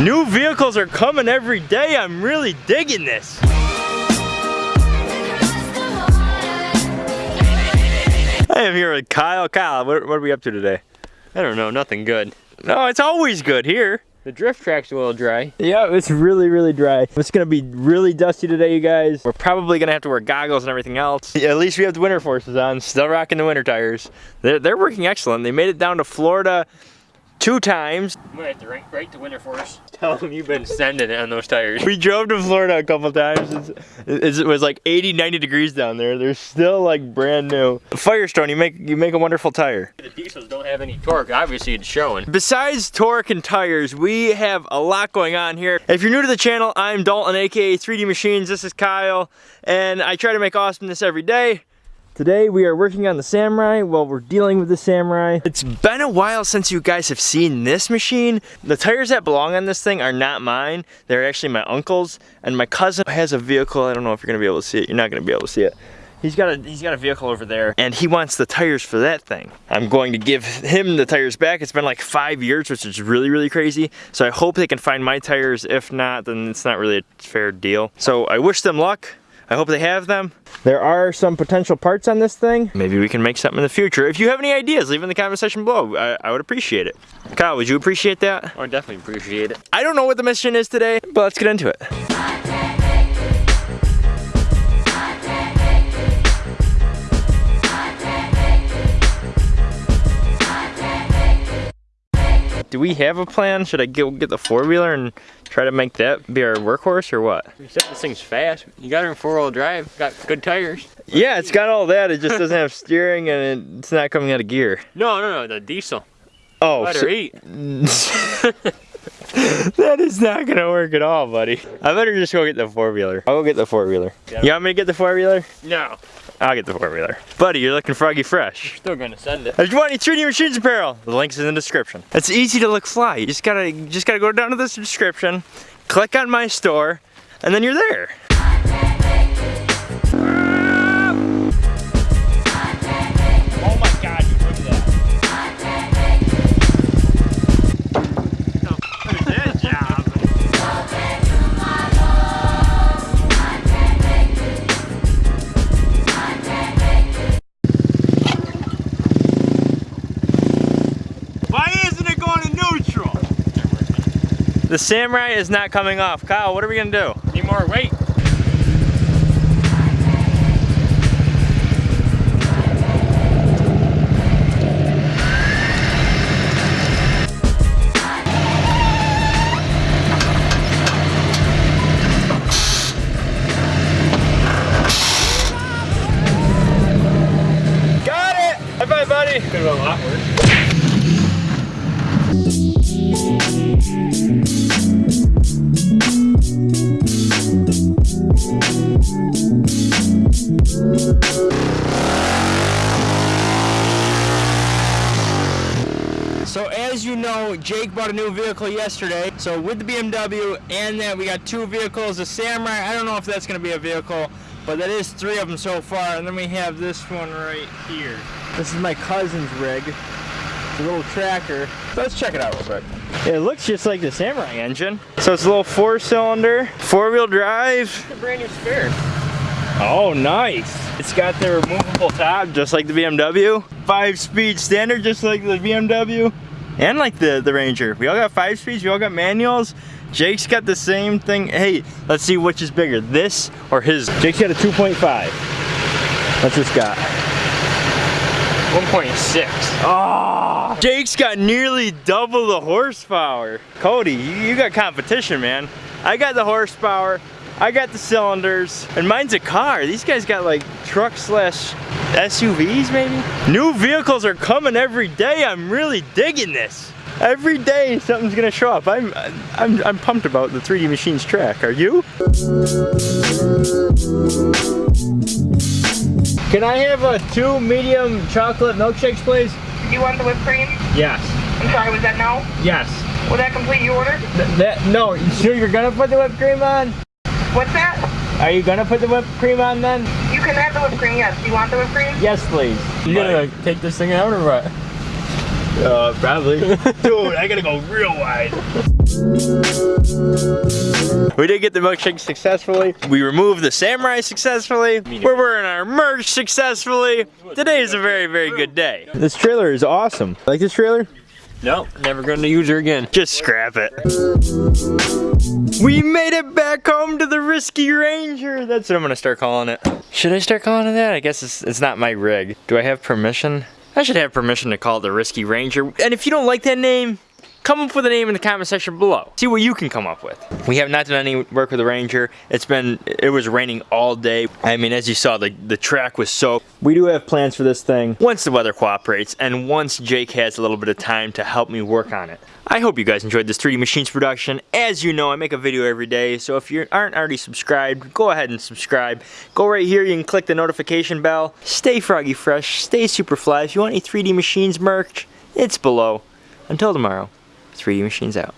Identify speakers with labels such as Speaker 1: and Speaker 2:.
Speaker 1: New vehicles are coming every day. I'm really digging this. I am here with Kyle. Kyle, what, what are we up to today?
Speaker 2: I don't know, nothing good.
Speaker 1: No, it's always good here.
Speaker 2: The drift track's a little dry.
Speaker 1: Yeah, it's really, really dry. It's gonna be really dusty today, you guys. We're probably gonna have to wear goggles and everything else. Yeah, at least we have the Winterforces on, still rocking the winter tires. They're, they're working excellent. They made it down to Florida two times.
Speaker 2: I'm gonna have to write, write to Winterforce. Tell them you've been sending it on those tires.
Speaker 1: We drove to Florida a couple times. It's, it's, it was like 80, 90 degrees down there. They're still like brand new. Firestone, you make you make a wonderful tire.
Speaker 2: The diesels don't have any torque. Obviously, it's showing.
Speaker 1: Besides torque and tires, we have a lot going on here. If you're new to the channel, I'm Dalton, aka 3D Machines. This is Kyle, and I try to make awesomeness every day. Today we are working on the Samurai while we're dealing with the Samurai. It's been a while since you guys have seen this machine. The tires that belong on this thing are not mine. They're actually my uncle's and my cousin has a vehicle. I don't know if you're gonna be able to see it. You're not gonna be able to see it. He's got a he's got a vehicle over there and he wants the tires for that thing. I'm going to give him the tires back. It's been like five years, which is really, really crazy. So I hope they can find my tires. If not, then it's not really a fair deal. So I wish them luck. I hope they have them. There are some potential parts on this thing. Maybe we can make something in the future. If you have any ideas, leave in the comment section below. I, I would appreciate it. Kyle, would you appreciate that?
Speaker 2: I would definitely appreciate it.
Speaker 1: I don't know what the mission is today, but let's get into it. We have a plan? Should I go get the four-wheeler and try to make that be our workhorse or what?
Speaker 2: Said this thing's fast. You got it in four-wheel drive. Got good tires.
Speaker 1: Yeah, it's got all that. It just doesn't have steering and it's not coming out of gear.
Speaker 2: No, no, no, the diesel.
Speaker 1: Oh,
Speaker 2: Let
Speaker 1: so-
Speaker 2: eat.
Speaker 1: that is not gonna work at all, buddy. I better just go get the four-wheeler. I'll go get the four-wheeler.
Speaker 2: Yeah.
Speaker 1: You want me to get the four-wheeler?
Speaker 2: No,
Speaker 1: I'll get the four-wheeler. Buddy, you're looking froggy fresh.
Speaker 2: You're still gonna send it.
Speaker 1: If you want any 3D Machines apparel, the link's in the description. It's easy to look fly. You just gotta, you just gotta go down to this description, click on my store, and then you're there. The Samurai is not coming off. Kyle, what are we gonna do?
Speaker 2: Need more weight.
Speaker 1: Got it! High five, buddy.
Speaker 2: Could have been a lot worse.
Speaker 1: So as you know, Jake bought a new vehicle yesterday. So with the BMW and that we got two vehicles, the Samurai, I don't know if that's gonna be a vehicle, but that is three of them so far. And then we have this one right here. This is my cousin's rig. It's a little tracker. So let's check it out real quick. It looks just like the Samurai engine. So it's a little four cylinder, four wheel drive.
Speaker 2: A brand new spare.
Speaker 1: Oh, nice. It's got the removable top, just like the BMW. Five speed standard, just like the BMW. And like the, the Ranger. We all got five speeds, we all got manuals. Jake's got the same thing. Hey, let's see which is bigger, this or his. Jake's got a 2.5. What's this got?
Speaker 2: 1.6.
Speaker 1: Oh, ah! Jake's got nearly double the horsepower. Cody, you, you got competition, man. I got the horsepower, I got the cylinders, and mine's a car. These guys got like truck slash SUVs maybe? New vehicles are coming every day. I'm really digging this. Every day something's gonna show up. I'm, I'm, I'm pumped about the 3D Machines track. Are you? Can I have a two medium chocolate milkshakes, please?
Speaker 3: You want the whipped cream?
Speaker 1: Yes.
Speaker 3: I'm sorry, was that no?
Speaker 1: Yes.
Speaker 3: Will that complete your order?
Speaker 1: Th- that no, you sure you're gonna put the whipped cream on?
Speaker 3: What's that?
Speaker 1: Are you gonna put the whipped cream on then?
Speaker 3: You can have the whipped cream, yes. Do you want the whipped cream?
Speaker 1: Yes, please.
Speaker 2: You gonna take this thing out or what?
Speaker 1: Uh, probably. Dude, I gotta go real wide. We did get the milkshake successfully. We removed the samurai successfully. We're wearing our merch successfully. Today is a very, very good day. This trailer is awesome. Like this trailer?
Speaker 2: No, never going to use her again.
Speaker 1: Just scrap it. We made it back home to the Risky Ranger. That's what I'm gonna start calling it. Should I start calling it that? I guess it's, it's not my rig. Do I have permission? I should have permission to call it the Risky Ranger. And if you don't like that name, come up with a name in the comment section below. See what you can come up with. We have not done any work with the Ranger. It's been, it was raining all day. I mean, as you saw, the, the track was soaked. We do have plans for this thing once the weather cooperates and once Jake has a little bit of time to help me work on it. I hope you guys enjoyed this 3D Machines production. As you know, I make a video every day, so if you aren't already subscribed, go ahead and subscribe. Go right here, you can click the notification bell. Stay froggy fresh, stay super fly. If you want any 3D Machines merch, it's below. Until tomorrow. 3D Machines out.